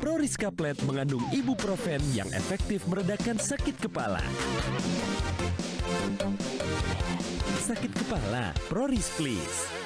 Proris Plat mengandung ibuprofen yang efektif meredakan sakit kepala. Sakit kepala, Proris please.